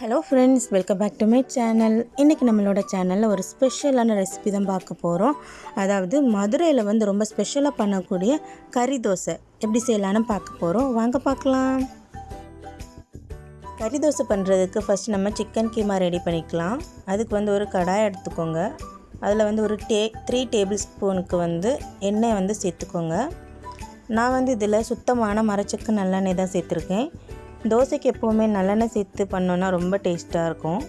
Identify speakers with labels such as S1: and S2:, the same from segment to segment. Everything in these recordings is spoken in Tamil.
S1: Hello friends welcome back to my channel இன்றைக்கி நம்மளோட சேனலில் ஒரு ஸ்பெஷலான ரெசிபி தான் பார்க்க போகிறோம் அதாவது மதுரையில் வந்து ரொம்ப ஸ்பெஷலாக பண்ணக்கூடிய கறி தோசை. எப்படி செய்யலான்னு பார்க்க போகிறோம் வாங்க பார்க்கலாம். கறி தோசை பண்ணுறதுக்கு ஃபஸ்ட் நம்ம சிக்கன் கீமா ரெடி பண்ணிக்கலாம். அதுக்கு வந்து ஒரு கடாய் எடுத்துக்கோங்க. அதில் வந்து ஒரு டே த்ரீ டேபிள் ஸ்பூனுக்கு வந்து எண்ணெய் வந்து சேர்த்துக்கோங்க. நான் வந்து இதில் சுத்தமான மரச்சக்கு நல்லெண்ணெய் தான் சேர்த்துருக்கேன். தோசைக்கு எப்போவுமே நல்லெண்ணெய் சேர்த்து பண்ணோன்னா ரொம்ப டேஸ்ட்டாக இருக்கும்.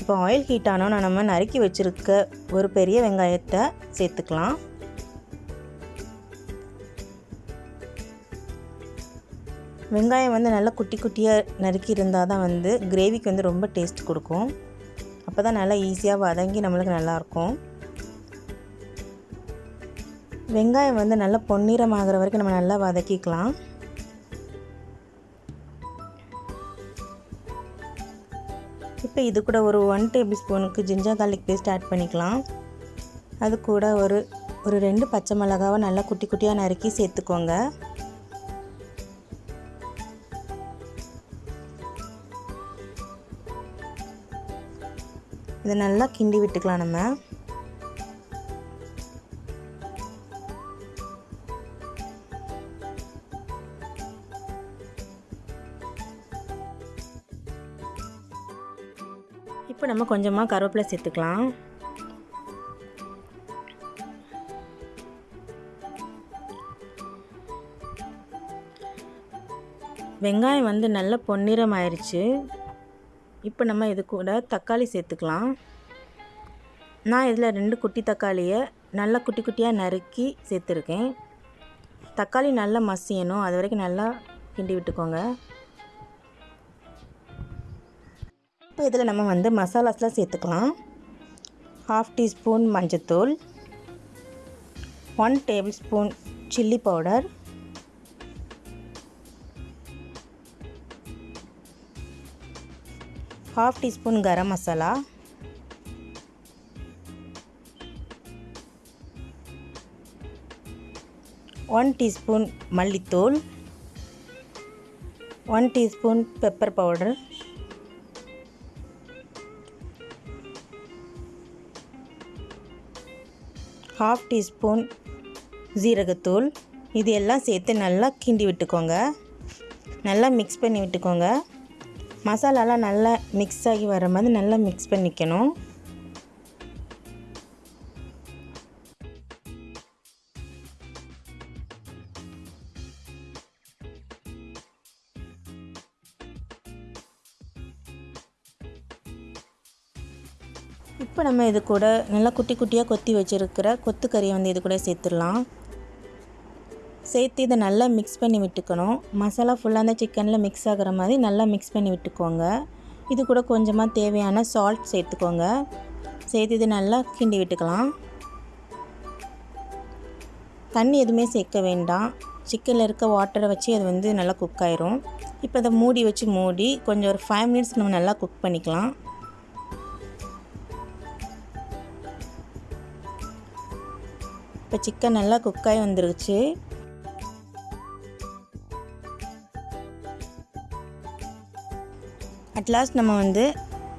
S1: இப்போ ஆயில் ஹீட் ஆனோன்னா நம்ம நறுக்கி வச்சுருக்க ஒரு பெரிய வெங்காயத்தை சேர்த்துக்கலாம். வெங்காயம் வந்து நல்லா குட்டி குட்டியாக நறுக்கி இருந்தால் தான் வந்து கிரேவிக்கு வந்து ரொம்ப டேஸ்ட் கொடுக்கும். அப்போ தான் நல்லா ஈஸியாக வதங்கி நம்மளுக்கு நல்லாயிருக்கும் வெங்காயம் வந்து நல்லா பொன்னிறமாகிற வரைக்கும் நம்ம நல்லா வதக்கிக்கலாம். இப்போ இது கூட ஒரு ஒன் டேபிள் ஸ்பூனுக்கு ஜிஞ்சர் கார்லிக் பேஸ்ட் ஆட் பண்ணிக்கலாம். அது கூட ஒரு ஒரு ரெண்டு பச்சை மிளகாவை நல்லா குட்டி குட்டியாக நறுக்கி சேர்த்துக்கோங்க. இதை நல்லா கிண்டி விட்டுக்கலாம் நம்ம. இப்போ நம்ம கொஞ்சமாக கருவேப்பிலை சேர்த்துக்கலாம். வெங்காயம் வந்து நல்ல பொன்னிறம் ஆயிடுச்சு இப்போ நம்ம இது கூட தக்காளி சேர்த்துக்கலாம். நான் இதில் ரெண்டு குட்டி தக்காளியை நல்லா குட்டி குட்டியாக நறுக்கி சேர்த்துருக்கேன். தக்காளி நல்லா மசியணும். அது வரைக்கும் நல்லா கிண்டி விட்டுக்கோங்க. இப்போ இதில் நம்ம வந்து மசாலாஸ்லாம் சேர்த்துக்கலாம். ஹாஃப் டீஸ்பூன் மஞ்சத்தூள் one tablespoon chilli powder half teaspoon garam masala one teaspoon மல்லித்தூள் one teaspoon pepper powder half teaspoon ஜீரகத்தூள். இது எல்லாம் சேர்த்து நல்லா கிண்டி விட்டுக்கோங்க. நல்லா மிக்ஸ் பண்ணி விட்டுக்கோங்க. மசாலாலாம் நல்லா மிக்ஸ் ஆகி வர மாதிரி நல்லா மிக்ஸ் பண்ணிக்கணும். இப்போ நம்ம இது கூட நல்லா குட்டி குட்டியாக கொத்தி வச்சுருக்கிற கொத்துக்கறியை வந்து இது கூட சேர்த்துடலாம். சேர்த்து இதை நல்லா மிக்ஸ் பண்ணி விட்டுக்கணும். மசாலா ஃபுல்லாக அந்த சிக்கனில் மிக்ஸ் ஆகிற மாதிரி நல்லா மிக்ஸ் பண்ணி விட்டுக்கோங்க. இது கூட கொஞ்சமாக தேவையான சால்ட் சேர்த்துக்கோங்க. சேர்த்து இது நல்லா கிண்டி விட்டுக்கலாம். தண்ணி எதுவுமே சேர்க்க வேண்டாம். சிக்கனில் இருக்க வாட்டரை வச்சு அது வந்து நல்லா குக் ஆயிரும். இப்போ அதை மூடி வச்சு மூடி கொஞ்சம் ஒரு ஃபைவ் மினிட்ஸ் நம்ம நல்லா குக் பண்ணிக்கலாம். இப்போ சிக்கன் நல்லா குக்காகி வந்துருச்சு. அட்லாஸ்ட் நம்ம வந்து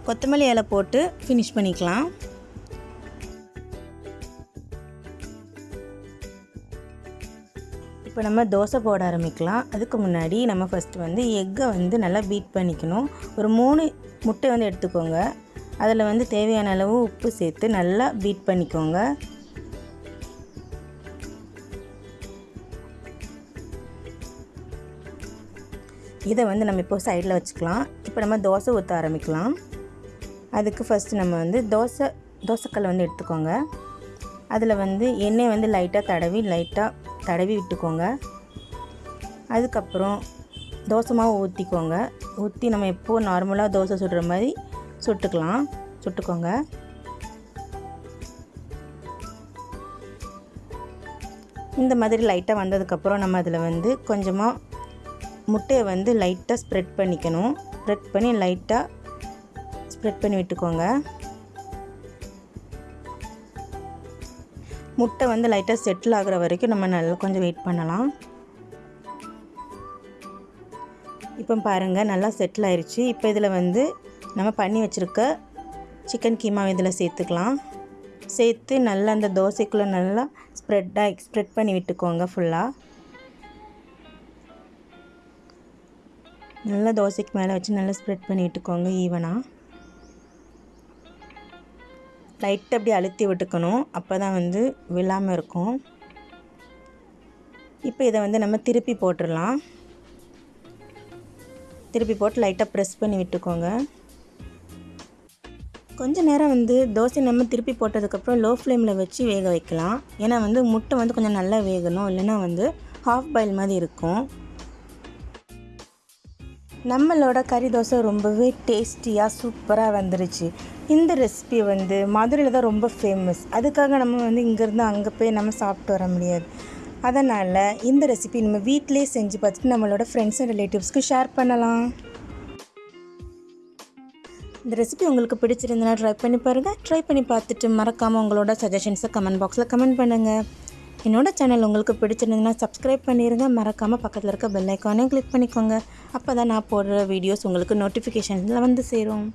S1: கொத்தமல்லி இலை போட்டு ஃபினிஷ் பண்ணிக்கலாம். இப்போ நம்ம தோசை போட ஆரம்பிக்கலாம். அதுக்கு முன்னாடி நம்ம ஃபஸ்ட்டு வந்து எக்கை வந்து நல்லா பீட் பண்ணிக்கணும். ஒரு மூணு முட்டை வந்து எடுத்துக்கோங்க. அதில் வந்து தேவையான அளவு உப்பு சேர்த்து நல்லா பீட் பண்ணிக்கோங்க. இதை வந்து நம்ம இப்போ சைடில் வச்சுக்கலாம். இப்போ நம்ம தோசை ஊற்ற ஆரம்பிக்கலாம். அதுக்கு ஃபஸ்ட்டு நம்ம வந்து தோசை தோசைக்கல் வந்து எடுத்துக்கோங்க. அதில் வந்து எண்ணெய் வந்து லைட்டாக தடவி லைட்டாக தடவி விட்டுக்கோங்க. அதுக்கப்புறம் தோசை மாவு ஊற்றிக்கோங்க ஊற்றி நம்ம எப்போது நார்மலாக தோசை சுடுற மாதிரி சுட்டுக்கலாம். சுட்டுக்கோங்க. இந்த மாதிரி லைட்டாக வந்ததுக்கப்புறம் நம்ம அதில் வந்து கொஞ்சமாக முட்டையை வந்து லைட்டாக ஸ்ப்ரெட் பண்ணிக்கணும். ஸ்ப்ரெட் பண்ணி லைட்டாக ஸ்ப்ரெட் பண்ணி விட்டுக்கோங்க. முட்டை வந்து லைட்டாக செட்டில் ஆகிற வரைக்கும் நம்ம நல்லா கொஞ்சம் வெயிட் பண்ணலாம். இப்போ பாருங்கள் நல்லா செட்டில் ஆயிடுச்சு இப்போ இதில் வந்து நம்ம பண்ணி வச்சுருக்க சிக்கன் கீமா இதில் சேர்த்துக்கலாம். சேர்த்து நல்லா அந்த தோசைக்குள்ளே நல்லா ஸ்ப்ரெட்டாக ஸ்ப்ரெட் பண்ணி விட்டுக்கோங்க ஃபுல்லாக நல்லா தோசைக்கு மேலே வச்சு நல்லா ஸ்ப்ரெட் பண்ணி விட்டுக்கோங்க ஈவனாக லைட்டாக அப்படி அழுத்தி விட்டுக்கணும். அப்போ தான் வந்து விழாமல் இருக்கும். இப்போ இதை வந்து நம்ம திருப்பி போட்டுடலாம். திருப்பி போட்டு லைட்டாக ப்ரெஸ் பண்ணி விட்டுக்கோங்க. கொஞ்ச நேரம் வந்து தோசை நம்ம திருப்பி போட்டதுக்கப்புறம் லோ ஃப்ளேமில் வச்சு வேக வைக்கலாம். ஏன்னா வந்து முட்டை வந்து கொஞ்சம் நல்லா வேகணும். இல்லைன்னா வந்து ஹாஃப் பாயில் மாதிரி இருக்கும். நம்மளோட கறி தோசை ரொம்பவே டேஸ்டியாக சூப்பராக வந்துருச்சு. இந்த ரெசிபி வந்து மதுரையில் தான் ரொம்ப ஃபேமஸ் அதுக்காக நம்ம வந்து இங்கேருந்து அங்கே போய் நம்ம சாப்பிட்டு வர முடியாது. அதனால் இந்த ரெசிபி நம்ம வீட்டிலே செஞ்சு பார்த்துட்டு நம்மளோட ஃப்ரெண்ட்ஸ் அண்ட் ரிலேட்டிவ்ஸ்க்கு ஷேர் பண்ணலாம். இந்த ரெசிபி உங்களுக்கு பிடிச்சிருந்தனா ட்ரை பண்ணி பாருங்கள் ட்ரை பண்ணி பார்த்துட்டு மறக்காமல் உங்களோட சஜஷன்ஸை கமெண்ட் பாக்ஸில் கமெண்ட் பண்ணுங்கள் என்னோடய சேனல் உங்களுக்கு பிடிச்சிருந்ததுன்னா சப்ஸ்கிரைப் பண்ணிடுங்க மறக்காமல் பக்கத்தில் இருக்க பெல் ஐக்கானையும் கிளிக் பண்ணிக்கோங்க. அப்போ தான் நான் போடுற வீடியோஸ் உங்களுக்கு நோட்டிஃபிகேஷனில் வந்து சேரும்.